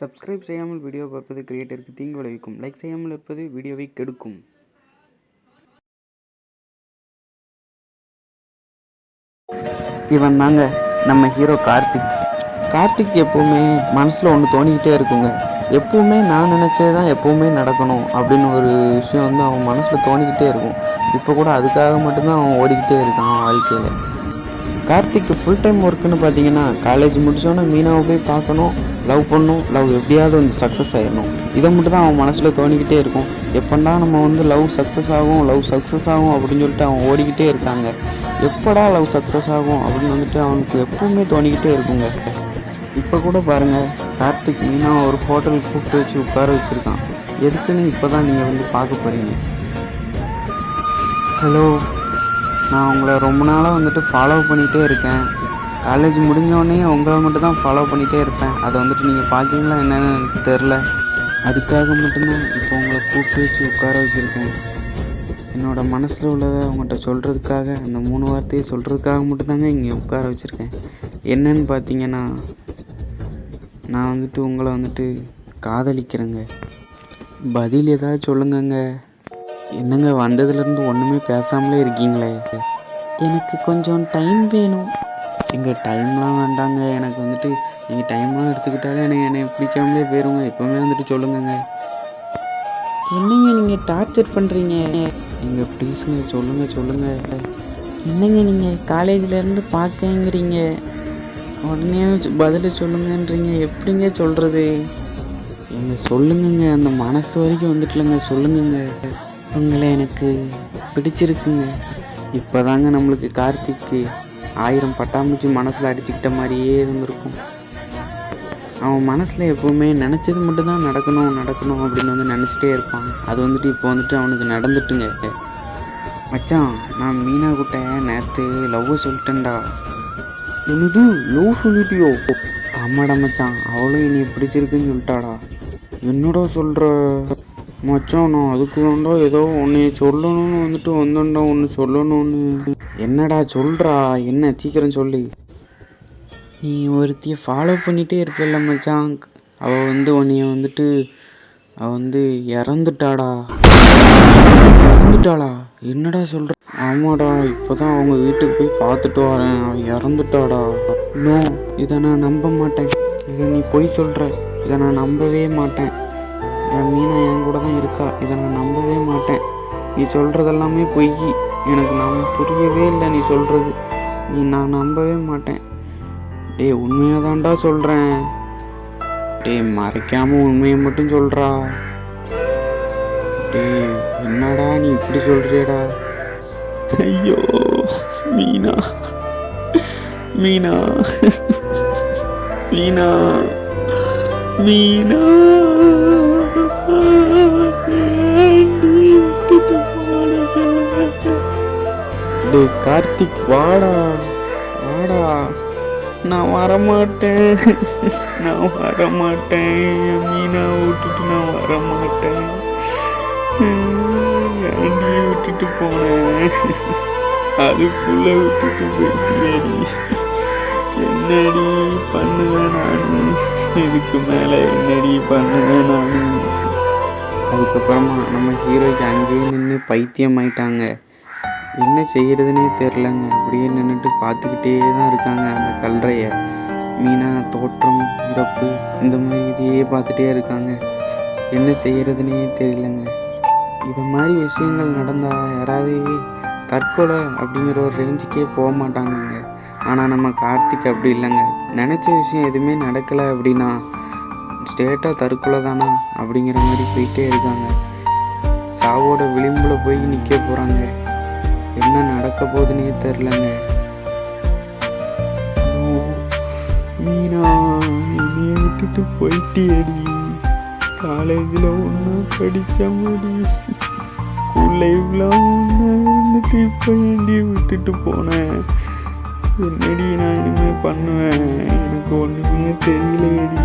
Subscribe செய்யாமல் video பார்ப்பது கிரியேட்டருக்கு தீங்கு விளைவிக்கும். லைக் செய்யாமல் இருப்பது வீடியோவை கெடுக்கும். இவன் தாங்க நம்ம ஹீரோ கார்த்திக். கார்த்திக் எப்பவுமே மனசில் ஒன்று தோணிக்கிட்டே இருக்குங்க. எப்பவுமே நான் நினச்சது தான் எப்பவுமே நடக்கணும் அப்படின்னு ஒரு விஷயம் வந்து அவன் மனசில் தோணிக்கிட்டே இருக்கும். இப்போ கூட அதுக்காக மட்டும்தான் அவன் ஓடிக்கிட்டே இருக்கான் வாழ்க்கையில். கார்த்திக்கு ஃபுல் டைம் ஒர்க்குன்னு பார்த்தீங்கன்னா காலேஜ் முடிச்சோன்னே மீனாவை போய் பார்க்கணும் லவ் பண்ணணும் லவ் எப்படியாவது வந்து சக்ஸஸ் ஆகிடணும் இதை மட்டும் தான் அவன் மனசில் தோணிக்கிட்டே இருக்கும். எப்படா நம்ம வந்து லவ் சக்ஸஸ் ஆகும் லவ் சக்ஸஸ் ஆகும் அப்படின்னு சொல்லிட்டு அவன் ஓடிக்கிட்டே இருக்காங்க. எப்படா லவ் சக்ஸஸ் ஆகும் அப்படின்னு வந்துட்டு அவனுக்கு எப்பவுமே தோணிக்கிட்டே இருக்குங்க. இப்போ கூட பாருங்கள் கார்த்திக் மீனா ஒரு ஹோட்டலுக்கு கூப்பிட்டு வச்சு உட்கார வச்சுருக்கான். எதுக்குன்னு இப்போ தான் நீங்கள் வந்து பார்க்க போகிறீங்க ஹலோ? நான் உங்களை ரொம்ப நாளாக வந்துட்டு ஃபாலோ பண்ணிகிட்டே இருக்கேன். காலேஜ் முடிஞ்சோடனே உங்களை மட்டும் தான் ஃபாலோ பண்ணிகிட்டே இருப்பேன். அதை வந்துட்டு நீங்கள் பார்க்குறீங்களா என்னன்னு எனக்கு தெரில அதுக்காக மட்டும்தான் இப்போ உங்களை கூப்பிட்டு வச்சு உட்கார வச்சுருக்கேன். என்னோட மனசில் உள்ளதை உங்கள்கிட்ட சொல்கிறதுக்காக அந்த மூணு வார்த்தையை சொல்கிறதுக்காக மட்டும்தாங்க இங்கே உட்கார வச்சுருக்கேன். என்னன்னு பார்த்தீங்கன்னா நான் வந்துட்டு உங்களை வந்துட்டு காதலிக்கிறேங்க. பதில் ஏதாவது சொல்லுங்கங்க. என்னங்க வந்ததுலேருந்து ஒன்றுமே பேசாமலே இருக்கீங்களே? எனக்கு கொஞ்சம் டைம் வேணும். எங்கள் டைம்லாம் வேண்டாங்க. எனக்கு வந்துட்டு நீங்கள் டைம்லாம் எடுத்துக்கிட்டாலே எனக்கு என்னை பிடிக்காமலே போயிருங்க. எப்போவுமே வந்துட்டு சொல்லுங்கங்க. என்னங்க நீங்கள் டார்ச்சர் பண்ணுறீங்க எங்க ப்ளீஸுங்க சொல்லுங்கள் சொல்லுங்கள் என்னங்க நீங்கள் காலேஜ்லேருந்து பார்க்கங்கிறீங்க? உடனே பதில் சொல்லுங்கன்றீங்க. எப்படிங்க சொல்கிறது எங்க சொல்லுங்கங்க. அந்த மனசு வரைக்கும் வந்துட்டுலங்க சொல்லுங்கங்க. உங்களை எனக்கு பிடிச்சிருக்குங்க. இப்போதாங்க நம்மளுக்கு கார்த்திக்கு ஆயிரம் பட்டாம்பூச்சி மனசில் அடிச்சுக்கிட்ட மாதிரியே இருந்திருக்கும். அவன் மனசில் எப்போவுமே நினச்சது மட்டும்தான் நடக்கணும் நடக்கணும் அப்படின்னு வந்து நினச்சிட்டே இருப்பான். அது வந்துட்டு இப்போ வந்துட்டு அவனுக்கு நடந்துட்டுங்க. மச்சான் நான் மீனா கிட்ட நேற்று லவ்வை சொல்லிட்டேன்டா. என்னது? லவ் சொல்லிட்டியோ? ஆமாடா மச்சான் அவளும் என்னை பிடிச்சிருக்குன்னு சொல்லிட்டாடா. என்னடா சொல்கிற மச்சான் நான் அதுக்கு வேண்டா ஏதோ உன்னை சொல்லணும்னு வந்துட்டு வந்தேன்டா ஒன்று சொல்லணும்னு. என்னடா சொல்கிறா என்ன சீக்கிரம் சொல்லு. நீ ஒருத்தியை ஃபாலோ பண்ணிகிட்டே இருப்பில்ல மச்சான். அவள் வந்து உன்னைய வந்துட்டு அவள் வந்து இறந்துட்டாடா. இறந்துட்டாளா? என்னடா சொல்கிற ஆமாடா இப்போ தான் அவங்க வீட்டுக்கு போய் பார்த்துட்டு வரேன். அவன் இறந்துட்டாடா. நோ இதை நான் நம்ப மாட்டேன். இதை நீ பொய் சொல்கிற இதை நான் நம்பவே மாட்டேன். என் மீனா என் கூட தான் இருக்கா? இதை நான் நம்பவே மாட்டேன். நீ சொல்கிறதெல்லாமே பொய். எனக்கு நான் புரியவே இல்லை நீ சொல்கிறது நீ நான் நம்பவே மாட்டேன். டேய் உண்மையாக தான்டா சொல்கிறேன் டேய் மறைக்காமல் உண்மையை மட்டும் சொல்கிறா டேய் என்னடா நீ இப்படி சொல்கிறியடா ஐயோ மீனா. மீனா. மீனா. மீனா. கார்த்திக் வாடா வாடா. நான் வரமாட்டேன். நான் வரமாட்டேன். மீனா விட்டுட்டு நான் வரமாட்டேன். ஏன்டி விட்டுட்டு போனேன். அதுக்குள்ள விட்டுட்டு போயிட்டியடி. என்னடி பண்ணுவேன் நான்? இதுக்கு மேலே என்னடி பண்ணுவேன் நான்? அதுக்கப்புறமா நம்ம ஹீரோக்கு அங்கேயே நின்று பைத்தியம் ஆயிட்டாங்க என்ன செய்கிறதுனே தெரிலங்க அப்படியே நின்றுட்டு பார்த்துக்கிட்டே தான் இருக்காங்க அந்த கல்றையை. மீனா தோற்றம் இறப்பு இந்த மாதிரி இதையே பார்த்துட்டே இருக்காங்க. என்ன செய்கிறதுனே தெரியலங்க. இது மாதிரி விஷயங்கள் நடந்தால் யாராவது தற்கொலை அப்படிங்கிற ஒரு ரேஞ்சுக்கே போக மாட்டாங்கங்க. ஆனால் நம்ம கார்த்திக் அப்படி இல்லைங்க. நினச்ச விஷயம் எதுவுமே நடக்கலை அப்படின்னா ஸ்டேட்டாக தற்கொலை தானா அப்படிங்கிற மாதிரி போயிட்டே இருக்காங்க. சாவோட விளிம்பில் போய் நிற்க போகிறாங்க என்ன நடக்க போகுதுன்னே தெரிலங்க. மீனா என்னைய விட்டுட்டு போயிட்டியடி. காலேஜில் ஒன்றா படித்த முடி. ஸ்கூல் லைஃப்பில் ஒன்றா இருந்துட்டு இப்போ ஏண்டி விட்டுட்டு போனேன் என்னடி நான் இனிமேல் பண்ணுவேன்? எனக்கு ஒன்றுமே தெரியலடி.